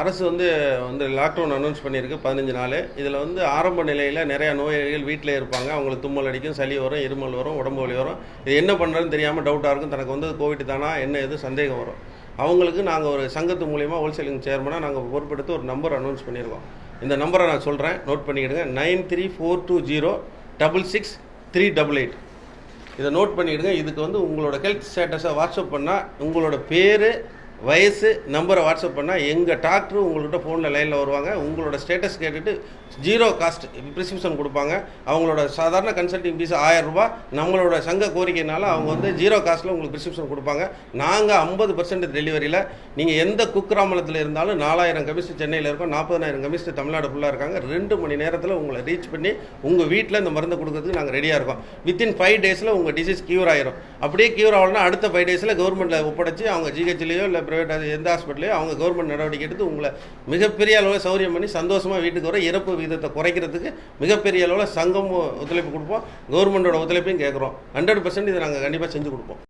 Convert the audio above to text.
அரசு வந்து வந்து லாக்டவுன் அனௌன்ஸ் பண்ணியிருக்கு பதினஞ்சு நாள். இதில் வந்து ஆரம்ப நிலையில் நிறையா நோயாளிகள் வீட்டிலே இருப்பாங்க. அவங்களுக்கு தும்மல் அடிக்கும் சளி வரும் இருமல் வரும் உடம்பு வலி வரும். இது என்ன பண்ணுறதுன்னு தெரியாமல் டவுட்டாக இருக்கும். தனக்கு வந்து கோவிட் தானா என்ன எது சந்தேகம் வரும். அவங்களுக்கு நாங்கள் ஒரு சங்கத்து மூலியமாக ஹோல்சேலிங் சேர்மனாக நாங்கள் பொறுப்பெடுத்து ஒரு நம்பர் அனௌன்ஸ் பண்ணியிருக்கோம். இந்த நம்பரை நான் சொல்கிறேன் note பண்ணிக்கிடுங்க. Nine three four two zero double six three double eight. இதை நோட் பண்ணிவிடுங்க இதுக்கு வந்து உங்களோட ஹெல்த் ஸ்டேட்டஸை வாட்ஸ்அப் பண்ணால் உங்களோட பேர் வயசு நம்பரை வாட்ஸ்அப் பண்ணால் எங்கள் டாக்டர் உங்கள்கிட்ட ஃபோனில் லைனில் வருவாங்க. உங்களோட ஸ்டேட்டஸ் கேட்டுட்டு ஜீரோ காஸ்ட் ப்ரிஸ்கிரிப்ஷன் கொடுப்பாங்க. அவங்களோட சாதாரண கன்சல்டிங் ஃபீஸ் ஆயிரம் நம்மளோட சங்க கோரிக்கைனால அவங்க வந்து ஜீரோ காஸ்ட்டில் உங்களுக்கு ப்ரிஸ்கிரிப்ஷன் கொடுப்பாங்க. நாங்கள் ஐம்பது பர்சன்ட் டெலிவரியில் நீங்கள் எந்த குக்கிராமலத்தில் இருந்தாலும் நாலாயிரம் கமிஸ்ட் சென்னையில் இருக்கோம் நாற்பதாயிரம் கமிஸ்ட் தமிழ்நாடு ஃபுல்லாக இருக்காங்க. ரெண்டு மணி நேரத்தில் உங்களை ரீச் பண்ணி உங்கள் வீட்டில் இந்த மருந்து கொடுக்கறதுக்கு நாங்கள் ரெடியாக இருக்கோம். வித்தின் ஃபைவ் டேஸில் உங்கள் டிசீஸ் க்யூர் ஆயிரும். அப்படியே க்யூர் ஆகலன்னா அடுத்த ஃபைவ் டேஸில் கவர்மெண்ட்டில் ஒப்படைச்சு அவங்க ஜிஹெச்லேயோ இல்லை ப்ரைவேட் எந்த ஹாஸ்பிட்டலையோ அவங்க கவர்மெண்ட் நடவடிக்கை எடுத்து உங்களை மிகப்பெரிய அளவில் சௌரியம் பண்ணி சந்தோஷமாக வீட்டுக்கு வர இறப்பு விகிதத்தை குறைக்கிறதுக்கு மிகப்பெரிய அளவில் சங்கம் ஒத்துழைப்பு கொடுப்போம். கவர்மெண்டோட ஒத்துழைப்பையும் கேட்குறோம். ஹண்ட்ரட் பர்சன்ட் இதை நாங்கள் கண்டிப்பாக செஞ்சு கொடுப்போம்.